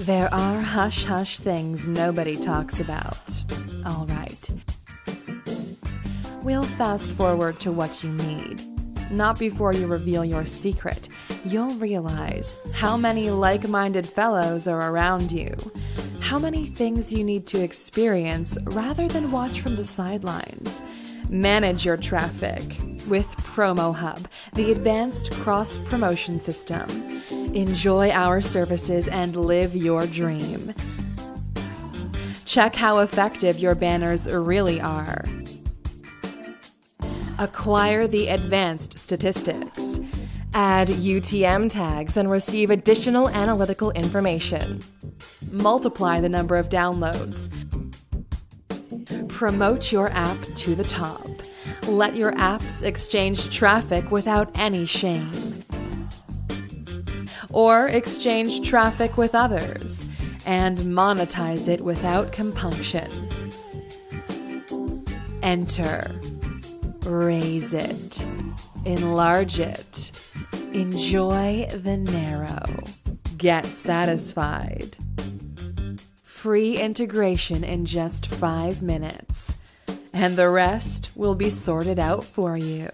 There are hush hush things nobody talks about. All right. We'll fast forward to what you need. Not before you reveal your secret. You'll realize how many like minded fellows are around you, how many things you need to experience rather than watch from the sidelines. Manage your traffic with Promo Hub, the advanced cross promotion system. Enjoy our services and live your dream. Check how effective your banners really are. Acquire the advanced statistics. Add UTM tags and receive additional analytical information. Multiply the number of downloads. Promote your app to the top. Let your apps exchange traffic without any shame. Or exchange traffic with others and monetize it without compunction. Enter. Raise it. Enlarge it. Enjoy the narrow. Get satisfied. Free integration in just five minutes, and the rest will be sorted out for you.